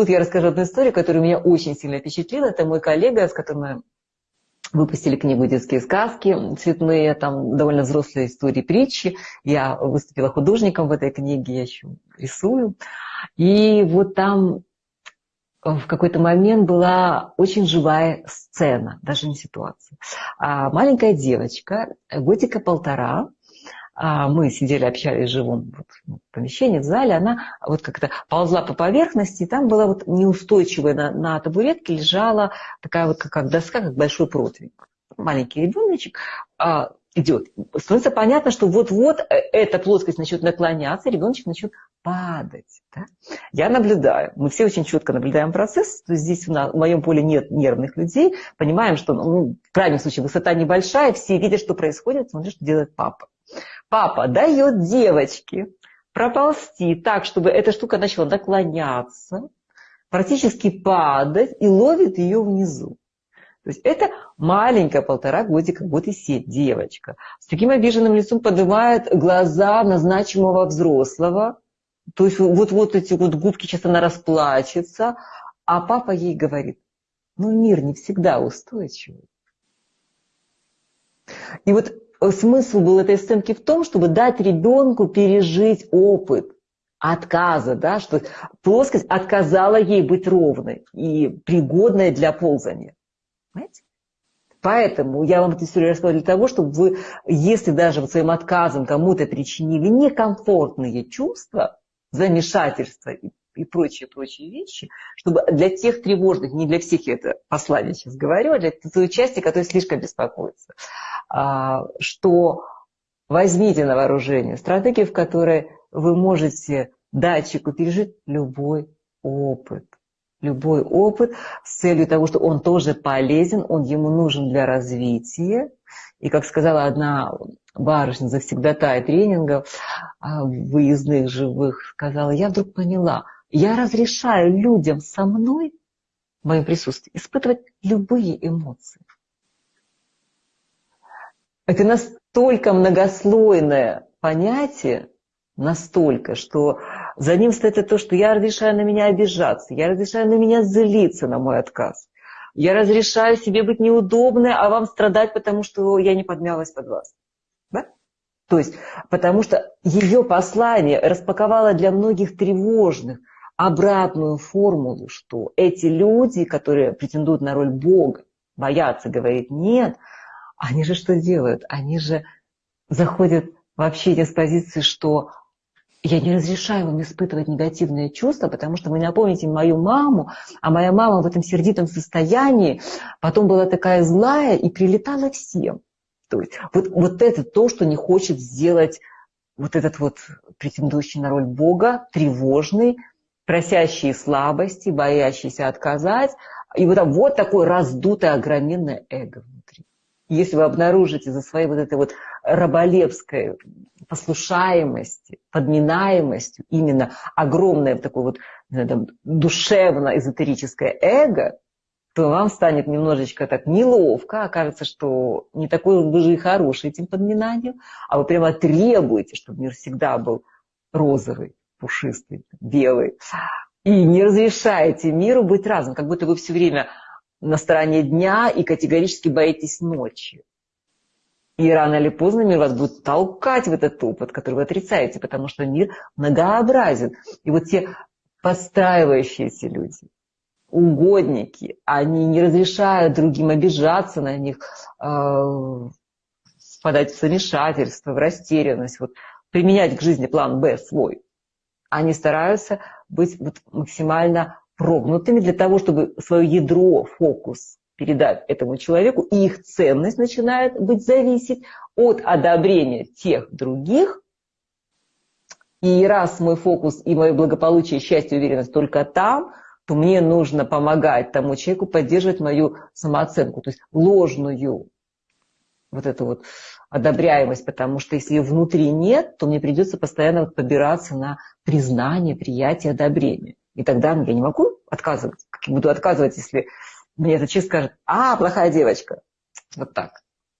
тут я расскажу одну историю, которая меня очень сильно впечатлила. Это мой коллега, с которым мы выпустили книгу «Детские сказки» цветные, там довольно взрослые истории притчи. Я выступила художником в этой книге, я еще рисую. И вот там в какой-то момент была очень живая сцена, даже не ситуация. А маленькая девочка, годика полтора, мы сидели, общались в живом вот, помещении, в зале, она вот как-то ползла по поверхности, и там была вот неустойчивая на, на табуретке лежала такая вот как доска, как большой противень. Маленький ребеночек а, идет. Становится понятно, что вот-вот э, эта плоскость начнет наклоняться, ребеночек начнет падать. Да? Я наблюдаю, мы все очень четко наблюдаем процесс, то есть здесь в моем поле нет нервных людей, понимаем, что ну, в крайнем случае высота небольшая, все видят, что происходит, смотрят, что делает папа. Папа дает девочке проползти так, чтобы эта штука начала наклоняться, практически падать и ловит ее внизу. То есть это маленькая полтора годика, год и семь девочка. С таким обиженным лицом поднимает глаза на значимого взрослого. То есть вот, вот эти вот губки, сейчас она расплачется. А папа ей говорит, ну мир не всегда устойчивый. И вот смысл был этой сценки в том, чтобы дать ребенку пережить опыт отказа, да, что плоскость отказала ей быть ровной и пригодной для ползания. Понимаете? Поэтому я вам эту историю рассказала для того, чтобы вы, если даже вот своим отказом кому-то причинили некомфортные чувства, замешательства и, и прочие, прочие вещи, чтобы для тех тревожных, не для всех я это послание сейчас говорю, а для той части, которая слишком беспокоится, что возьмите на вооружение стратегию, в которой вы можете датчику пережить любой опыт. Любой опыт с целью того, что он тоже полезен, он ему нужен для развития. И, как сказала одна барышня завсегдатая тренингов, а, выездных живых, сказала, я вдруг поняла, я разрешаю людям со мной, в моем присутствии, испытывать любые эмоции. Это настолько многослойное понятие, настолько, что за ним стоит то, что я разрешаю на меня обижаться, я разрешаю на меня злиться на мой отказ. Я разрешаю себе быть неудобной, а вам страдать, потому что я не подмялась под вас. Да? То есть, потому что ее послание распаковало для многих тревожных обратную формулу, что эти люди, которые претендуют на роль Бога, боятся говорить «нет», они же что делают? Они же заходят вообще из позиции, что я не разрешаю вам испытывать негативные чувства, потому что вы напомните мою маму, а моя мама в этом сердитом состоянии потом была такая злая и прилетала всем. То есть вот, вот это то, что не хочет сделать вот этот вот претендующий на роль Бога, тревожный, просящий слабости, боящийся отказать. И вот, вот такое раздутое, огроменное эго если вы обнаружите за своей вот этой вот раболепской послушаемости, подминаемостью именно огромное такое вот душевно-эзотерическое эго, то вам станет немножечко так неловко, окажется, что не такой вы же и хороший этим подминанием, а вы прямо требуете, чтобы мир всегда был розовый, пушистый, белый. И не разрешаете миру быть разным, как будто вы все время на стороне дня и категорически боитесь ночи. И рано или поздно мир вас будет толкать в этот опыт, который вы отрицаете, потому что мир многообразен. И вот те подстраивающиеся люди, угодники, они не разрешают другим обижаться на них, э, впадать в замешательство, в растерянность, вот, применять к жизни план Б свой. Они стараются быть вот максимально прогнутыми для того, чтобы свое ядро, фокус передать этому человеку, и их ценность начинает быть зависеть от одобрения тех других. И раз мой фокус и мое благополучие, счастье, уверенность только там, то мне нужно помогать тому человеку поддерживать мою самооценку, то есть ложную вот эту вот одобряемость, потому что если ее внутри нет, то мне придется постоянно побираться на признание, приятие, одобрение. И тогда я не могу отказывать. Как я буду отказывать, если мне этот человек скажет, а, плохая девочка. Вот так.